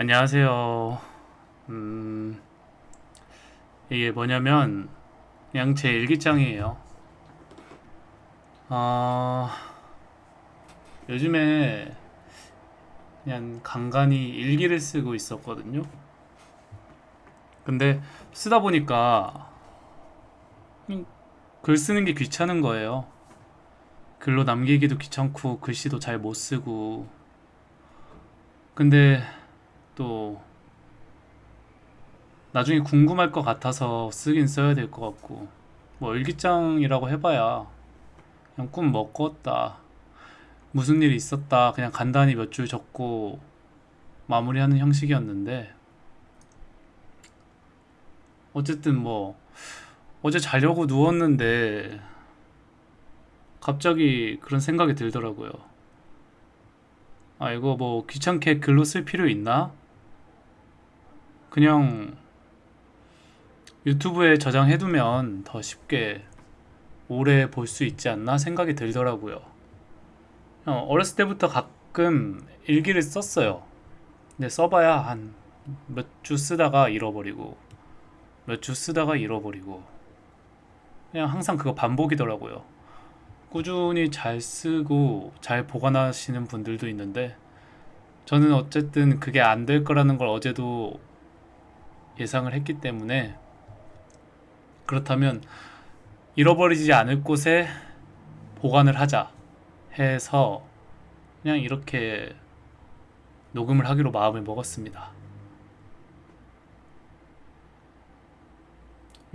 안녕하세요. 음, 이게 뭐냐면, 그냥 제 일기장이에요. 아, 요즘에 그냥 간간히 일기를 쓰고 있었거든요. 근데 쓰다 보니까 음, 글 쓰는 게 귀찮은 거예요. 글로 남기기도 귀찮고, 글씨도 잘 못 쓰고. 근데 또 나중에 궁금할 것 같아서 쓰긴 써야 될 것 같고 뭐 일기장이라고 해봐야 그냥 꿈 먹고 었다 무슨 일이 있었다 그냥 간단히 몇 줄 적고 마무리하는 형식이었는데 어쨌든 뭐 어제 자려고 누웠는데 갑자기 그런 생각이 들더라고요 아 이거 뭐 귀찮게 글로 쓸 필요 있나? 그냥 유튜브에 저장해두면 더 쉽게 오래 볼 수 있지 않나 생각이 들더라고요. 어, 어렸을 때부터 가끔 일기를 썼어요. 근데 써봐야 한 몇 주 쓰다가 잃어버리고 몇 주 쓰다가 잃어버리고 그냥 항상 그거 반복이더라고요. 꾸준히 잘 쓰고 잘 보관하시는 분들도 있는데 저는 어쨌든 그게 안 될 거라는 걸 어제도 예상을 했기 때문에 그렇다면 잃어버리지 않을 곳에 보관을 하자 해서 그냥 이렇게 녹음을 하기로 마음을 먹었습니다.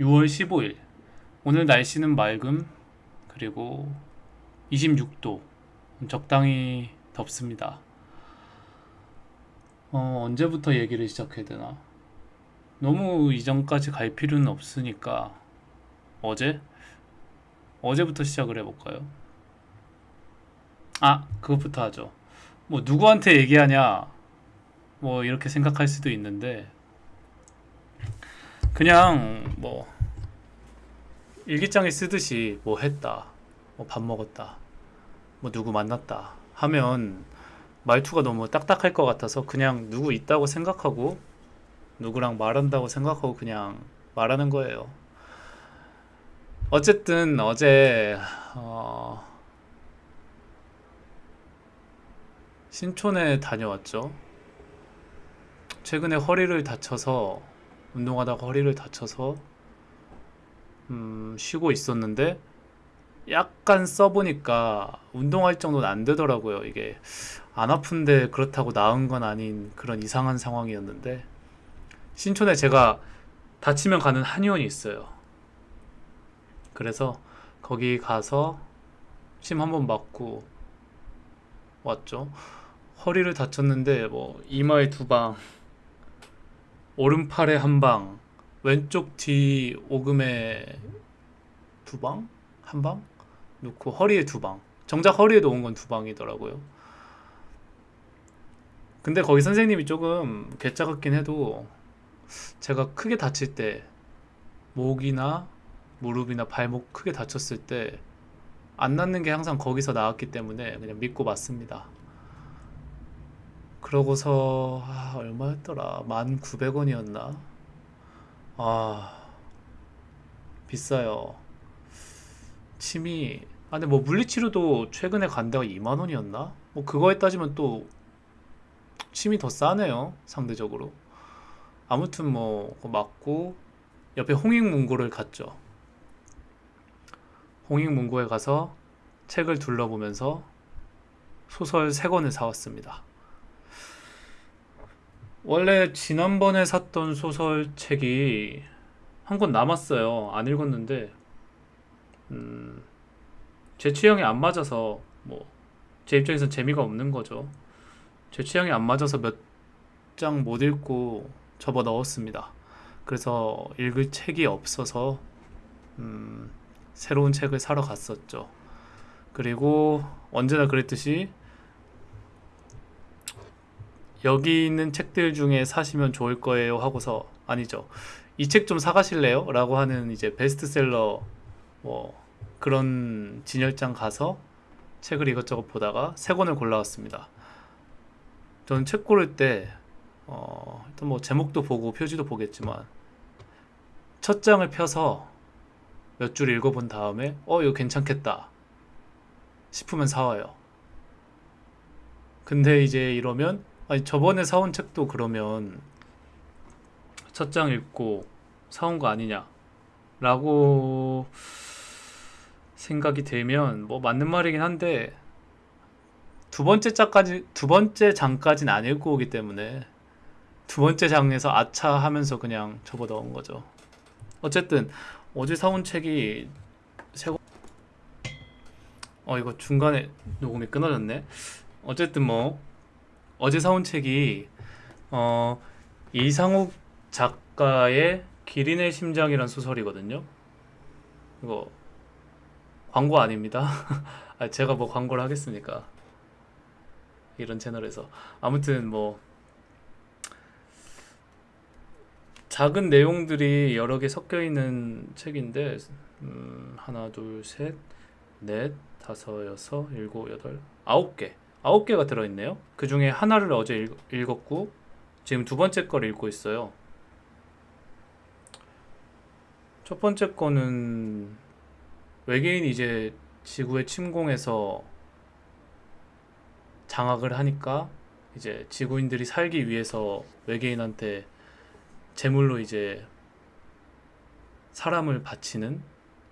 6월 15일 오늘 날씨는 맑음 그리고 26도 적당히 덥습니다. 어, 언제부터 얘기를 시작해야 되나? 너무 이전까지 갈 필요는 없으니까 어제? 어제부터 시작을 해볼까요? 아, 그것부터 하죠. 뭐, 누구한테 얘기하냐, 뭐, 이렇게 생각할 수도 있는데, 그냥, 뭐, 일기장에 쓰듯이, 뭐 했다, 뭐 밥 먹었다, 뭐 누구 만났다 하면, 말투가 너무 딱딱할 것 같아서 그냥 누구 있다고 생각하고, 누구랑 말한다고 생각하고 그냥 말하는 거예요. 어쨌든 어제 어, 신촌에 다녀왔죠. 최근에 허리를 다쳐서 운동하다가 허리를 다쳐서 음, 쉬고 있었는데 약간 써보니까 운동할 정도는 안 되더라고요. 이게 안 아픈데 그렇다고 나은 건 아닌 그런 이상한 상황이었는데 신촌에 제가 다치면 가는 한의원이 있어요. 그래서 거기 가서 침한번 맞고 왔죠. 허리를 다쳤는데 뭐 이마에 두 방, 오른팔에 한 방, 왼쪽 뒤 오금에 두 방? 한 방? 놓고 허리에 두 방. 정작 허리에 놓은 건 두 방이더라고요. 근데 거기 선생님이 조금 괴짜 같긴 해도 제가 크게 다칠 때 목이나 무릎이나 발목 크게 다쳤을 때 안 낫는 게 항상 거기서 나왔기 때문에 그냥 믿고 맞습니다. 그러고서 아, 얼마였더라? 1,900원이었나? 아 비싸요. 침이 아 근데 뭐 물리치료도 최근에 간 데가 2만 원이었나? 뭐 그거에 따지면 또 침이 더 싸네요 상대적으로. 아무튼 뭐 맞고 옆에 홍익문고를 갔죠. 홍익문고에 가서 책을 둘러보면서 소설 세 권을 사왔습니다. 원래 지난번에 샀던 소설 책이 한 권 남았어요. 안 읽었는데 음, 제 취향에 안 맞아서 뭐 제 입장에선 재미가 없는 거죠. 제 취향에 안 맞아서 몇 장 못 읽고 접어 넣었습니다. 그래서 읽을 책이 없어서 음, 새로운 책을 사러 갔었죠. 그리고 언제나 그랬듯이 여기 있는 책들 중에 사시면 좋을 거예요 하고서 아니죠. 이 책 좀 사가실래요? 라고 하는 이제 베스트셀러 뭐 그런 진열장 가서 책을 이것저것 보다가 세 권을 골라왔습니다. 저는 책 고를 때 어, 일단 뭐 제목도 보고 표지도 보겠지만 첫 장을 펴서 몇 줄 읽어본 다음에 어 이거 괜찮겠다 싶으면 사와요. 근데 이제 이러면 아니 저번에 사온 책도 그러면 첫 장 읽고 사온 거 아니냐 라고 생각이 들면 뭐 맞는 말이긴 한데 두 번째 장까지 두 번째 장까지는 안 읽고 오기 때문에 두 번째 장에서 아차 하면서 그냥 접어 넣은 거죠. 어쨌든 어제 사온 책이 세고 어 이거 중간에 녹음이 끊어졌네. 어쨌든 뭐 어제 사온 책이 어 이상욱 작가의 기린의 심장이란 소설이거든요. 이거 광고 아닙니다. 아, 제가 뭐 광고를 하겠습니까? 이런 채널에서 아무튼 뭐 작은 내용들이 여러 개 섞여 있는 책인데 음, 하나 둘셋넷 다섯 여섯 일곱 여덟 아홉 개 아홉 개가 들어있네요. 그 중에 하나를 어제 읽, 읽었고 지금 두 번째 걸 읽고 있어요. 첫 번째 거는 외계인이 이제 지구에 침공해서 장악을 하니까 이제 지구인들이 살기 위해서 외계인한테 제물로 이제 사람을 바치는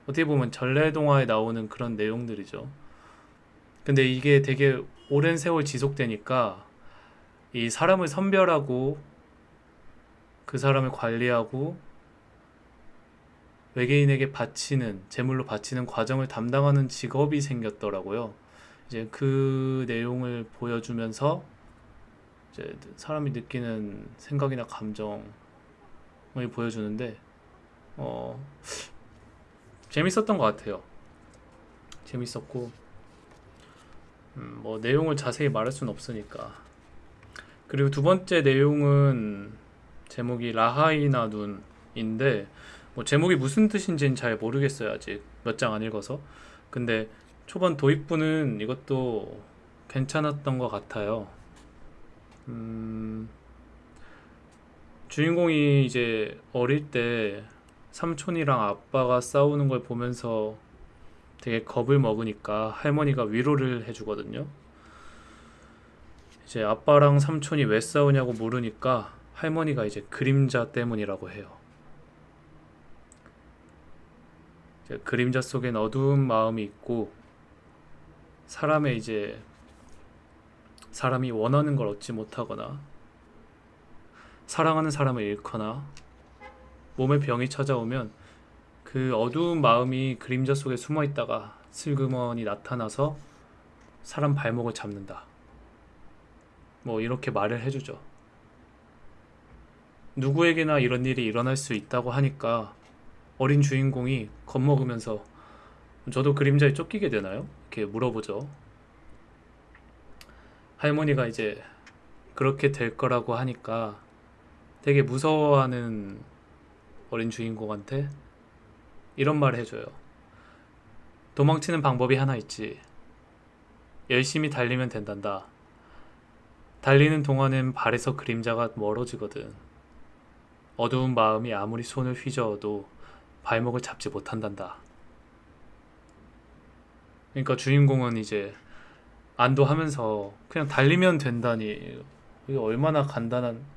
어떻게 보면 전래동화에 나오는 그런 내용들이죠. 근데 이게 되게 오랜 세월 지속되니까 이 사람을 선별하고 그 사람을 관리하고 외계인에게 바치는 제물로 바치는 과정을 담당하는 직업이 생겼더라고요. 이제 그 내용을 보여주면서 이제 사람이 느끼는 생각이나 감정을 보여주는데 어 재밌었던 것 같아요. 재밌었고 음, 뭐 내용을 자세히 말할 수는 없으니까. 그리고 두 번째 내용은 제목이 라하이나 눈인데 뭐 제목이 무슨 뜻인지는 잘 모르겠어요 아직. 몇 장 안 읽어서. 근데 초반 도입부는 이것도 괜찮았던 것 같아요. 음, 주인공이 이제 어릴 때 삼촌이랑 아빠가 싸우는 걸 보면서 되게 겁을 먹으니까 할머니가 위로를 해주거든요. 이제 아빠랑 삼촌이 왜 싸우냐고 물으니까 할머니가 이제 그림자 때문이라고 해요. 이제 그림자 속엔 어두운 마음이 있고 사람의 이제 사람이 원하는 걸 얻지 못하거나 사랑하는 사람을 잃거나 몸에 병이 찾아오면 그 어두운 마음이 그림자 속에 숨어 있다가 슬그머니 나타나서 사람 발목을 잡는다. 뭐 이렇게 말을 해주죠. 누구에게나 이런 일이 일어날 수 있다고 하니까 어린 주인공이 겁먹으면서 저도 그림자에 쫓기게 되나요? 이렇게 물어보죠. 할머니가 이제 그렇게 될 거라고 하니까 되게 무서워하는 어린 주인공한테 이런 말을 해줘요. 도망치는 방법이 하나 있지. 열심히 달리면 된단다. 달리는 동안엔 발에서 그림자가 멀어지거든. 어두운 마음이 아무리 손을 휘저어도 발목을 잡지 못한단다. 그러니까 주인공은 이제 안도하면서 그냥 달리면 된다니 이게 얼마나 간단한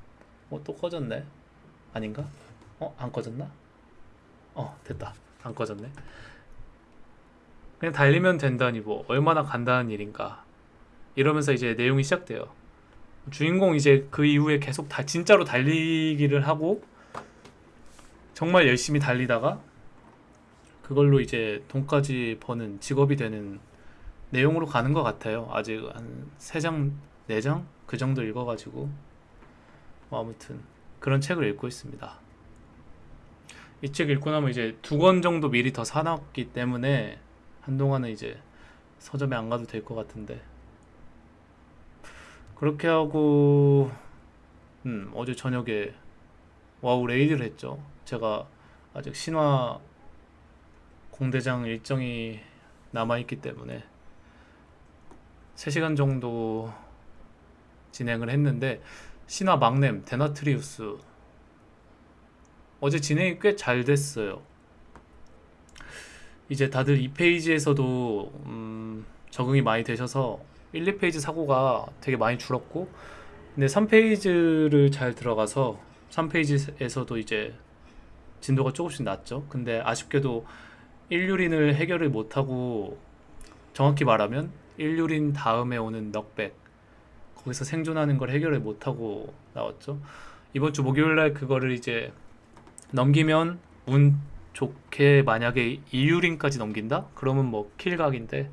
어 또 꺼졌네 아닌가? 어 안 꺼졌나? 어 됐다 안 꺼졌네 그냥 달리면 된다니 뭐 얼마나 간단한 일인가 이러면서 이제 내용이 시작돼요 주인공 이제 그 이후에 계속 다 진짜로 달리기를 하고 정말 열심히 달리다가 그걸로 이제 돈까지 버는 직업이 되는 내용으로 가는 것 같아요. 아직 한 3장, 4장? 그 정도 읽어가지고 뭐 아무튼 그런 책을 읽고 있습니다. 이 책 읽고 나면 이제 두 권 정도 미리 더 사놨기 때문에 한동안은 이제 서점에 안 가도 될 것 같은데 그렇게 하고 음, 어제 저녁에 WoW raid를 했죠. 제가 아직 신화 공대장 일정이 남아있기 때문에 3시간 정도 진행을 했는데 신화 막냄 데나트리우스 어제 진행이 꽤 잘 됐어요. 이제 다들 2페이지에서도 음, 적응이 많이 되셔서 1, 2페이지 사고가 되게 많이 줄었고 근데 3페이지를 잘 들어가서 3페이지에서도 이제 진도가 조금씩 낮죠. 근데 아쉽게도 1유린을 해결을 못하고 정확히 말하면 1유린 다음에 오는 knockback 거기서 생존하는 걸 해결을 못하고 나왔죠. 이번 주 목요일 날 그거를 이제 넘기면 운 좋게 만약에 2유린까지 넘긴다? 그러면 뭐 kill각인데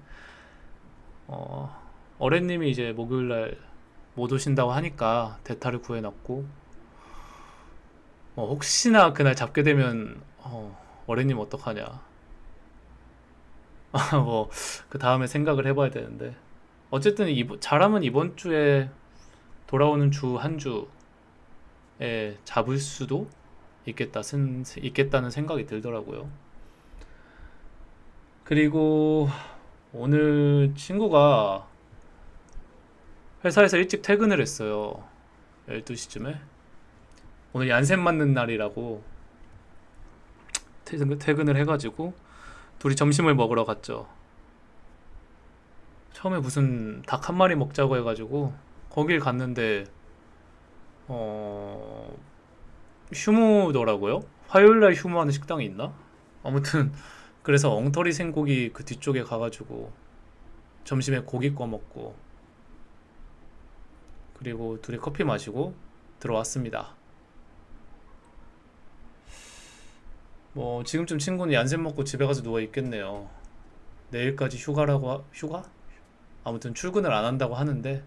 어, 어렌님이 이제 목요일 날 못 오신다고 하니까 대타를 구해놨고 어, 혹시나 그날 잡게 되면 어, 어렌님 어떡하냐 뭐 그 다음에 생각을 해봐야 되는데 어쨌든 이번, 잘하면 이번 주에 돌아오는 주 한 주에 잡을 수도 있겠다 쓴, 있겠다는 생각이 들더라고요. 그리고 오늘 친구가 회사에서 일찍 퇴근을 했어요. 12시쯤에. 오늘 얀센 맞는 날이라고 퇴근, 퇴근을 해가지고 둘이 점심을 먹으러 갔죠. 처음에 무슨 닭 한 마리 먹자고 해가지고 거길 갔는데 어 휴무더라고요. 화요일날 휴무하는 식당이 있나? 아무튼 그래서 엉터리 생고기 그 뒤쪽에 가가지고 점심에 고기 구워 먹고 그리고 둘이 커피 마시고 들어왔습니다. 뭐 지금쯤 친구는 얀센 먹고 집에 가서 누워 있겠네요. 내일까지 휴가라고 하- 휴가? 아무튼 출근을 안 한다고 하는데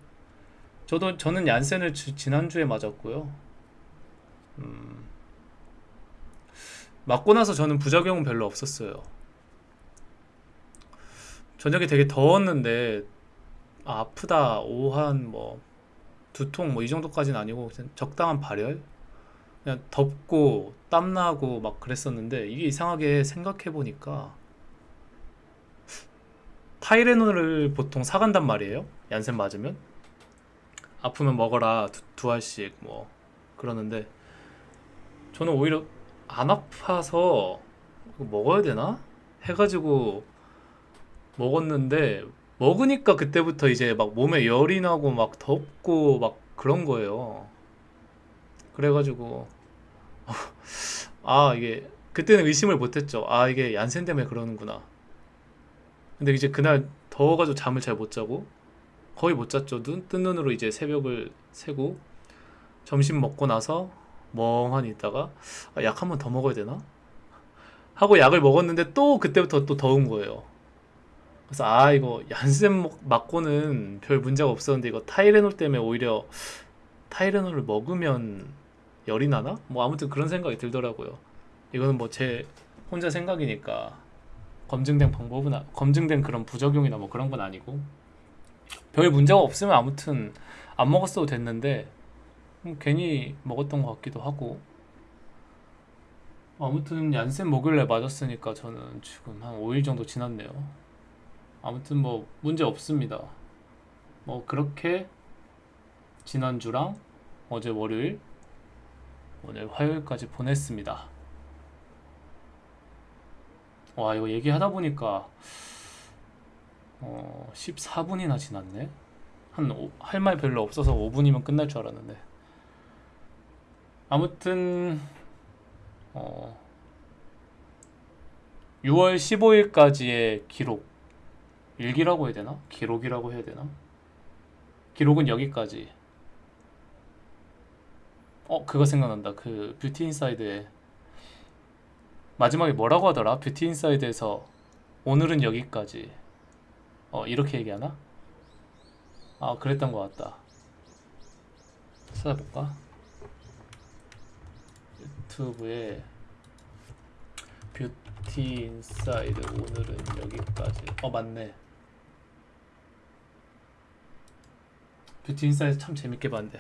저도 저는 얀센을 지- 지난주에 맞았고요. 음, 맞고 나서 저는 부작용은 별로 없었어요. 저녁에 되게 더웠는데 아, 아프다 오한 뭐 두통 뭐 이 정도까지는 아니고 적당한 발열 그냥 덥고 땀나고 막 그랬었는데 이게 이상하게 생각해 보니까 타이레놀을 보통 사간단 말이에요. 얀센 맞으면 아프면 먹어라 두, 두 알씩 뭐 그러는데 저는 오히려 안 아파서 먹어야 되나 해가지고 먹었는데 먹으니까 그때부터 이제 막 몸에 열이 나고 막 덥고 막 그런 거예요. 그래가지고 아 이게 그때는 의심을 못했죠. 아 이게 얀센 때문에 그러는구나. 근데 이제 그날 더워가지고 잠을 잘 못 자고 거의 못 잤죠. 눈, 뜬 눈으로 이제 새벽을 새고 점심 먹고 나서 멍하니 있다가 아, 약 한 번 더 먹어야 되나? 하고 약을 먹었는데 또 그때부터 또 더운 거예요. 그래서 아 이거 얀센 먹- 맞고는 별 문제가 없었는데 이거 타이레놀 때문에 오히려 타이레놀을 먹으면 열이 나나? 뭐 아무튼 그런 생각이 들더라고요. 이거는 뭐 제 혼자 생각이니까 검증된 방법은 아- 검증된 그런 부작용이나 뭐 그런 건 아니고 별 문제가 없으면 아무튼 안 먹었어도 됐는데 음, 괜히 먹었던 것 같기도 하고 아무튼 얀센 목요일에 맞았으니까 저는 지금 한 5일 정도 지났네요. 아무튼 뭐 문제 없습니다. 뭐 그렇게 지난주랑 어제 월요일 오늘 화요일까지 보냈습니다. 와 이거 얘기하다 보니까 어 14분이나 지났네. 한 할 말 별로 없어서 5분이면 끝날 줄 알았는데 아무튼 어 6월 15일까지의 기록 일기라고 해야 되나? 기록이라고 해야 되나? 기록은 여기까지. 어, 그거 생각난다. 그 뷰티 인사이드에 마지막에 뭐라고 하더라? 뷰티 인사이드에서 오늘은 여기까지. 어, 이렇게 얘기하나? 아, 그랬던 것 같다. 찾아볼까? 유튜브에 뷰티 인사이드 오늘은 여기까지. 어, 맞네. 뷰티 인사이드 참 재밌게 봤는데.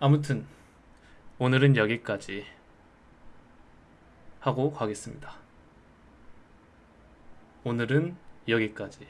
아무튼 오늘은 여기까지 하고 가겠습니다. 오늘은 여기까지.